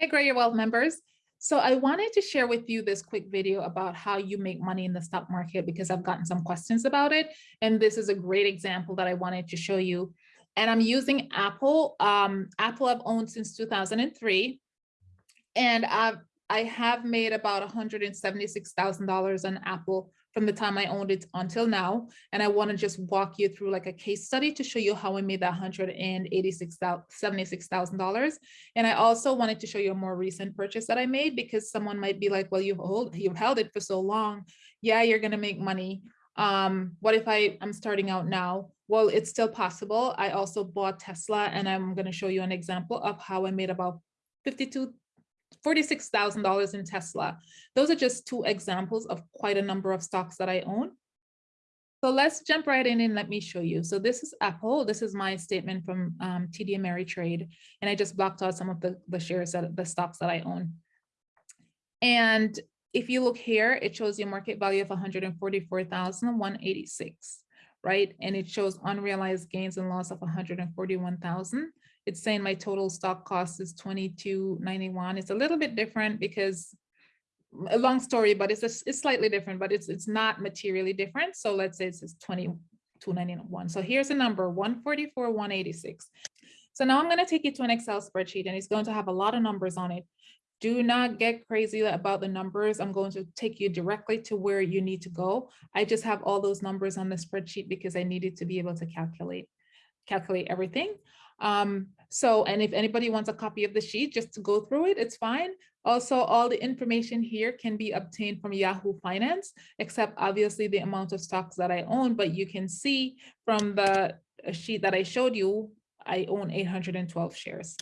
Hey, Grow Your Wealth members. So I wanted to share with you this quick video about how you make money in the stock market because I've gotten some questions about it. And this is a great example that I wanted to show you. And I'm using Apple. Um, Apple I've owned since 2003. And I've, I have made about $176,000 on Apple from the time I owned it until now. And I want to just walk you through like a case study to show you how I made that $176,000. And I also wanted to show you a more recent purchase that I made because someone might be like, well, you've, hold, you've held it for so long. Yeah, you're going to make money. Um, what if I, I'm starting out now? Well, it's still possible. I also bought Tesla and I'm going to show you an example of how I made about 52 $46,000 in Tesla. Those are just two examples of quite a number of stocks that I own. So let's jump right in and let me show you. So this is Apple. This is my statement from um, TD Ameritrade. And I just blocked out some of the, the shares that the stocks that I own. And if you look here, it shows you a market value of 144,186, right? And it shows unrealized gains and loss of 141,000 it's saying my total stock cost is 22.91. It's a little bit different because a long story, but it's a, it's slightly different, but it's it's not materially different. So let's say it's 22.91. So here's a number 144, 186. So now I'm going to take you to an Excel spreadsheet and it's going to have a lot of numbers on it. Do not get crazy about the numbers. I'm going to take you directly to where you need to go. I just have all those numbers on the spreadsheet because I needed to be able to calculate calculate everything. Um, so, and if anybody wants a copy of the sheet just to go through it, it's fine. Also, all the information here can be obtained from Yahoo Finance, except obviously the amount of stocks that I own, but you can see from the uh, sheet that I showed you, I own 812 shares.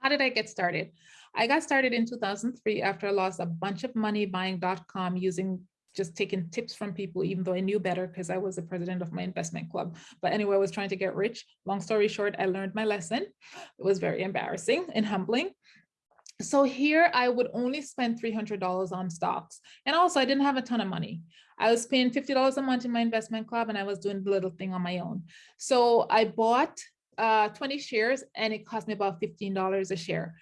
How did I get started? I got started in 2003 after I lost a bunch of money buying .com using just taking tips from people, even though I knew better because I was the president of my investment club. But anyway, I was trying to get rich. Long story short, I learned my lesson. It was very embarrassing and humbling. So here I would only spend $300 on stocks. And also I didn't have a ton of money. I was paying $50 a month in my investment club and I was doing the little thing on my own. So I bought uh, 20 shares and it cost me about $15 a share.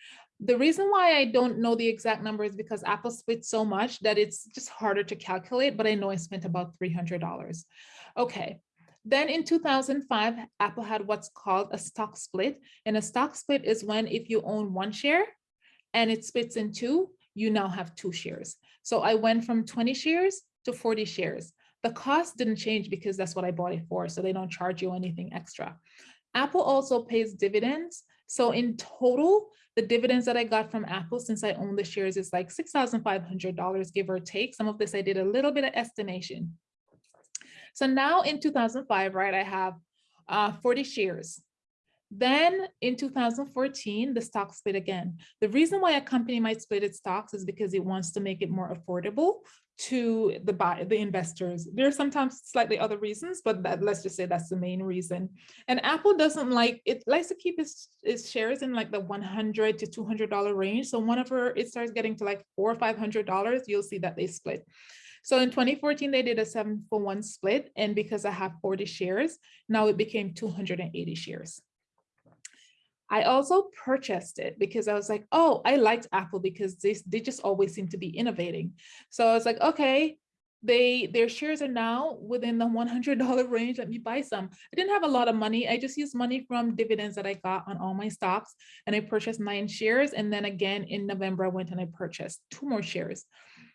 The reason why I don't know the exact number is because Apple split so much that it's just harder to calculate, but I know I spent about $300. Okay, then in 2005, Apple had what's called a stock split. And a stock split is when if you own one share and it splits in two, you now have two shares. So I went from 20 shares to 40 shares. The cost didn't change because that's what I bought it for. So they don't charge you anything extra. Apple also pays dividends. So in total, the dividends that I got from Apple since I own the shares is like $6,500, give or take. Some of this I did a little bit of estimation. So now in 2005, right, I have uh, 40 shares. Then in 2014, the stock split again. The reason why a company might split its stocks is because it wants to make it more affordable to the buy the investors. There are sometimes slightly other reasons, but that, let's just say that's the main reason. And Apple doesn't like it likes to keep its, its shares in like the 100 to 200 dollar range. So whenever it starts getting to like four or five hundred dollars, you'll see that they split. So in 2014, they did a seven for one split. And because I have 40 shares, now it became 280 shares. I also purchased it because I was like, oh, I liked Apple because they, they just always seem to be innovating. So I was like, okay, they their shares are now within the $100 range. Let me buy some. I didn't have a lot of money. I just used money from dividends that I got on all my stocks and I purchased nine shares. And then again, in November, I went and I purchased two more shares.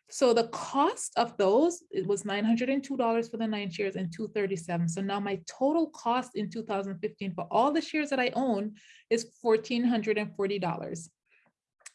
So the cost of those, it was $902 for the nine shares and 237. So now my total cost in 2015 for all the shares that I own is $1,440.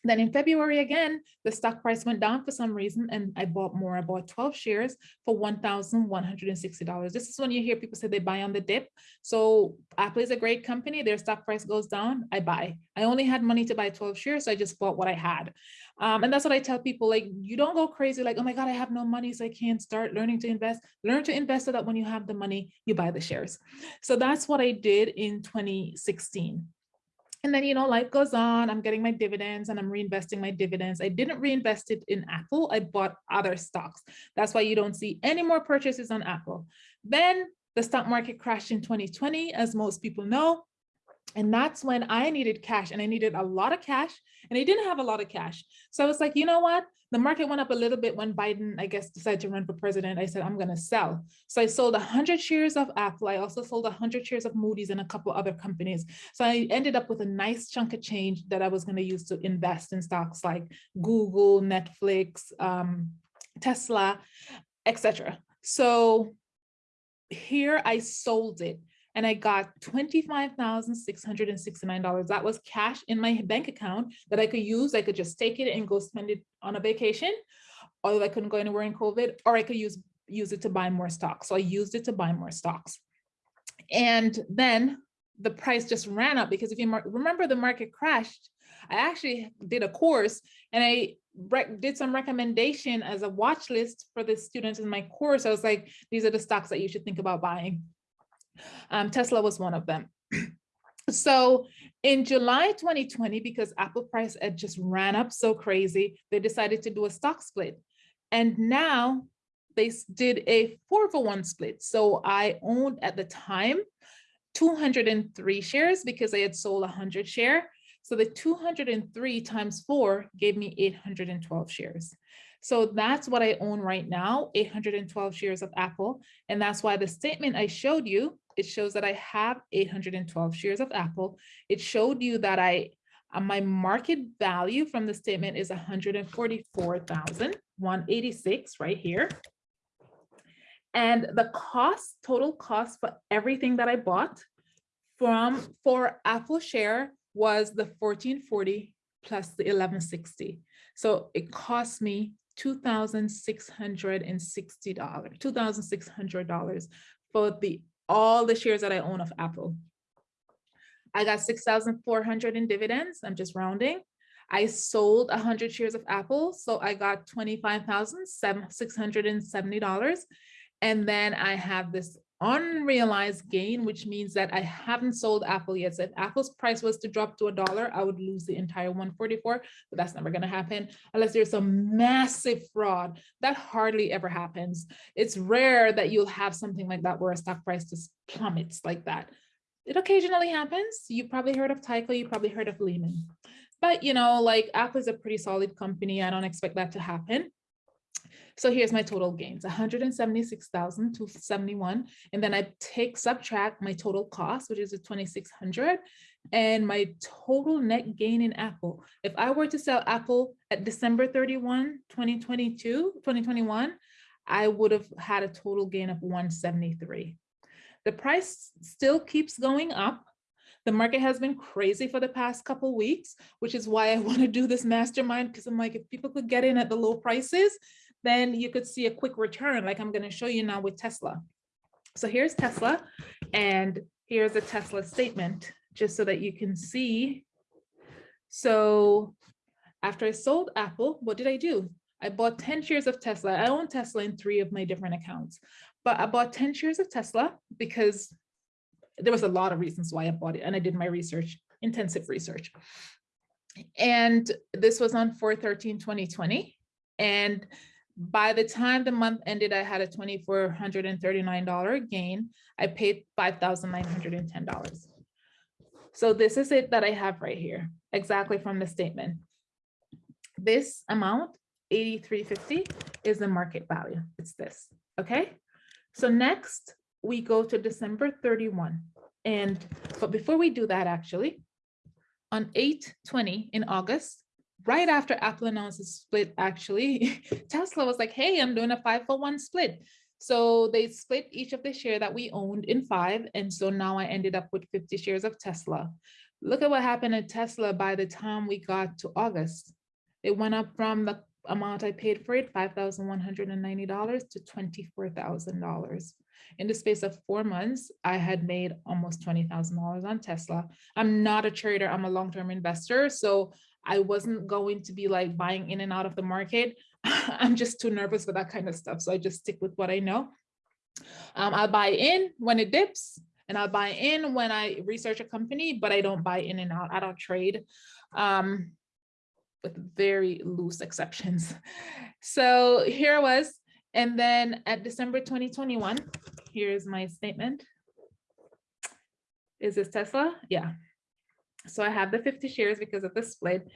Then in February again, the stock price went down for some reason and I bought more. I bought 12 shares for $1,160. This is when you hear people say they buy on the dip. So Apple is a great company. Their stock price goes down, I buy. I only had money to buy 12 shares, so I just bought what I had. Um, and that's what I tell people, like, you don't go crazy like, oh my God, I have no money, so I can't start learning to invest. Learn to invest so that when you have the money, you buy the shares. So that's what I did in 2016. And then, you know, life goes on. I'm getting my dividends and I'm reinvesting my dividends. I didn't reinvest it in Apple. I bought other stocks. That's why you don't see any more purchases on Apple. Then the stock market crashed in 2020, as most people know. And that's when I needed cash and I needed a lot of cash and I didn't have a lot of cash. So I was like, you know what? The market went up a little bit when Biden, I guess, decided to run for president. I said, I'm going to sell. So I sold 100 shares of Apple. I also sold 100 shares of Moody's and a couple other companies. So I ended up with a nice chunk of change that I was going to use to invest in stocks like Google, Netflix, um, Tesla, etc. So here I sold it and I got $25,669. That was cash in my bank account that I could use. I could just take it and go spend it on a vacation, or I couldn't go anywhere in COVID, or I could use, use it to buy more stocks. So I used it to buy more stocks. And then the price just ran up because if you remember the market crashed, I actually did a course and I did some recommendation as a watch list for the students in my course. I was like, these are the stocks that you should think about buying. Um, Tesla was one of them. so in July 2020, because Apple price had just ran up so crazy, they decided to do a stock split. And now they did a four for one split. So I owned at the time 203 shares because I had sold 100 share. So the 203 times four gave me 812 shares. So that's what I own right now, 812 shares of Apple. And that's why the statement I showed you, it shows that I have 812 shares of Apple. It showed you that I uh, my market value from the statement is 144,186 right here. And the cost, total cost for everything that I bought from for Apple share was the 1440 plus the 1160. So it cost me $2,660, $2,600 for the all the shares that I own of Apple. I got 6,400 in dividends. I'm just rounding. I sold 100 shares of Apple, so I got $25,670. And then I have this unrealized gain, which means that I haven't sold Apple yet. So if Apple's price was to drop to a dollar, I would lose the entire 144, but that's never going to happen unless there's a massive fraud. That hardly ever happens. It's rare that you'll have something like that where a stock price just plummets like that. It occasionally happens. You probably heard of Tyco, you probably heard of Lehman. But you know, like Apple is a pretty solid company. I don't expect that to happen. So here's my total gains, 176,271. And then I take subtract my total cost, which is a 2,600 and my total net gain in Apple. If I were to sell Apple at December 31, 2022, 2021, I would have had a total gain of 173. The price still keeps going up. The market has been crazy for the past couple weeks, which is why I want to do this mastermind because I'm like, if people could get in at the low prices, then you could see a quick return like I'm going to show you now with Tesla. So here's Tesla and here's a Tesla statement just so that you can see. So after I sold Apple, what did I do? I bought 10 shares of Tesla. I own Tesla in three of my different accounts, but I bought 10 shares of Tesla because there was a lot of reasons why I bought it and I did my research, intensive research. And this was on 4-13-2020. And by the time the month ended, I had a $2,439 gain. I paid $5,910. So this is it that I have right here, exactly from the statement. This amount, 8350, is the market value. It's this, okay? So next we go to December 31. And, but before we do that actually, on 820 in August, right after Apple announced the split, actually, Tesla was like, hey, I'm doing a five for one split. So they split each of the share that we owned in five. And so now I ended up with 50 shares of Tesla. Look at what happened at Tesla by the time we got to August. It went up from the amount I paid for it, $5,190 to $24,000. In the space of four months, I had made almost $20,000 on Tesla. I'm not a trader, I'm a long-term investor. So I wasn't going to be like buying in and out of the market. I'm just too nervous for that kind of stuff. So I just stick with what I know. Um, I'll buy in when it dips and I'll buy in when I research a company, but I don't buy in and out. I don't trade um, with very loose exceptions. So here I was. And then at December 2021, here's my statement. Is this Tesla? Yeah. So I have the 50 shares because of the split.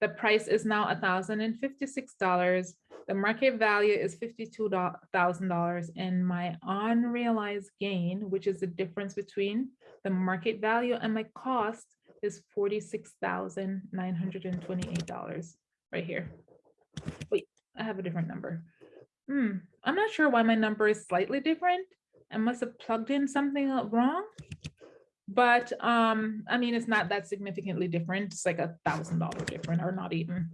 The price is now $1,056. The market value is $52,000 and my unrealized gain, which is the difference between the market value and my cost is $46,928 right here. Wait, I have a different number. Hmm, I'm not sure why my number is slightly different. I must have plugged in something wrong. But um, I mean, it's not that significantly different. It's like a thousand dollar different or not even.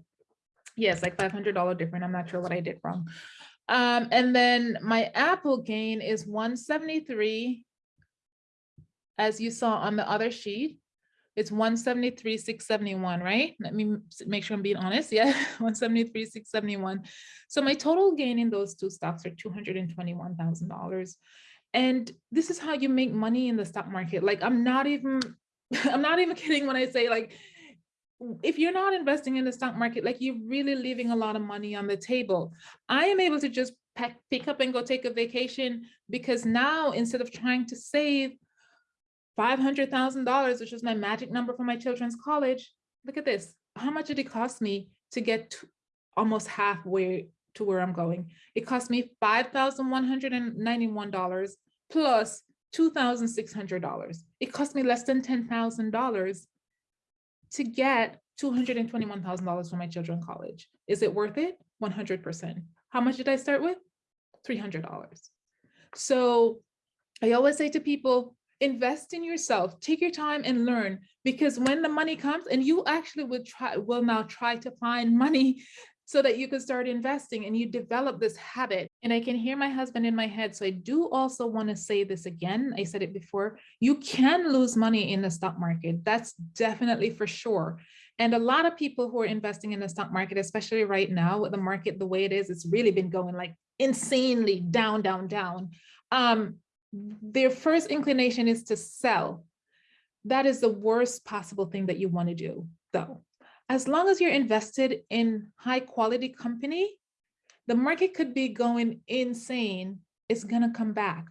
Yes, like $500 different. I'm not sure what I did wrong. Um, and then my Apple gain is 173. As you saw on the other sheet, it's 173, 671, right? Let me make sure I'm being honest. Yeah, 173, 671. So my total gain in those two stocks are $221,000. And this is how you make money in the stock market. Like I'm not even, I'm not even kidding when I say like, if you're not investing in the stock market, like you're really leaving a lot of money on the table. I am able to just pack, pick up and go take a vacation because now instead of trying to save $500,000, which is my magic number for my children's college, look at this. How much did it cost me to get to almost halfway to where I'm going? It cost me $5,191 plus $2,600. It cost me less than $10,000 to get $221,000 for my children's college. Is it worth it? 100%. How much did I start with? $300. So I always say to people, invest in yourself, take your time and learn because when the money comes and you actually will try, will now try to find money so that you can start investing and you develop this habit. And I can hear my husband in my head. So I do also want to say this again. I said it before, you can lose money in the stock market. That's definitely for sure. And a lot of people who are investing in the stock market, especially right now with the market the way it is, it's really been going like insanely down, down, down. Um, Mm-hmm. their first inclination is to sell. That is the worst possible thing that you want to do though as long as you're invested in high quality company, the market could be going insane. It's gonna come back.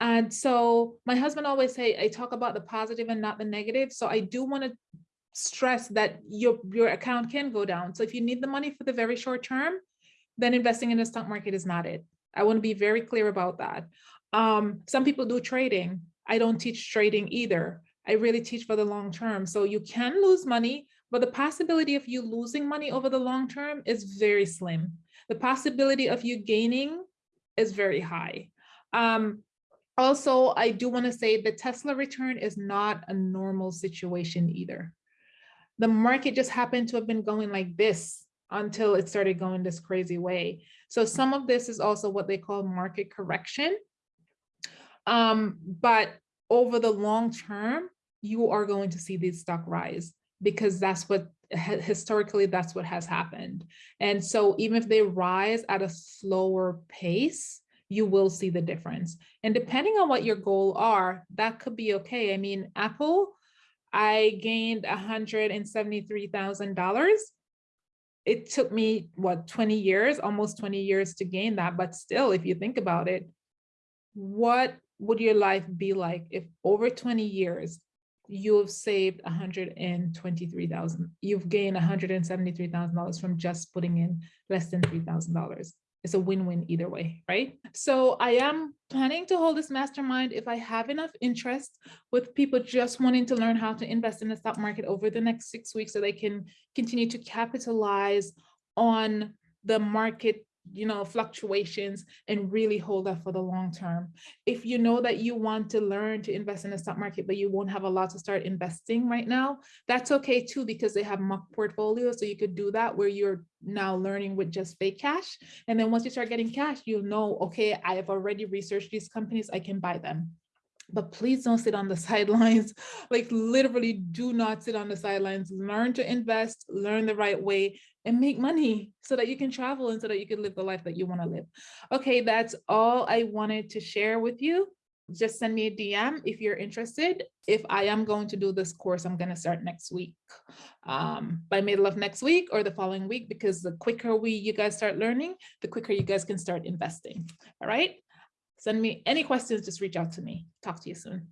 And so my husband always say, I talk about the positive and not the negative. So I do want to stress that your, your account can go down. So if you need the money for the very short term, then investing in the stock market is not it. I want to be very clear about that. Um, some people do trading. I don't teach trading either. I really teach for the long term. So you can lose money, but the possibility of you losing money over the long term is very slim. The possibility of you gaining is very high. Um, also, I do want to say the Tesla return is not a normal situation either. The market just happened to have been going like this until it started going this crazy way. So some of this is also what they call market correction. Um, but over the long term, you are going to see these stock rise because that's what historically that's what has happened. And so even if they rise at a slower pace, you will see the difference. And depending on what your goal are, that could be okay. I mean, Apple, I gained $173,000. It took me, what, 20 years, almost 20 years to gain that. But still, if you think about it, what would your life be like if over 20 years you have saved 123,000. You've gained $173,000 from just putting in less than $3,000. It's a win-win either way, right? So I am planning to hold this mastermind if I have enough interest with people just wanting to learn how to invest in the stock market over the next six weeks so they can continue to capitalize on the market you know, fluctuations and really hold that for the long term. If you know that you want to learn to invest in the stock market, but you won't have a lot to start investing right now, that's okay too, because they have mock portfolios. So you could do that where you're now learning with just fake cash. And then once you start getting cash, you'll know, okay, I have already researched these companies, I can buy them but please don't sit on the sidelines. Like literally do not sit on the sidelines. Learn to invest, learn the right way and make money so that you can travel and so that you can live the life that you want to live. Okay, that's all I wanted to share with you. Just send me a DM if you're interested. If I am going to do this course, I'm going to start next week, um, by middle of next week or the following week, because the quicker we you guys start learning, the quicker you guys can start investing. All right. Send me any questions, just reach out to me. Talk to you soon.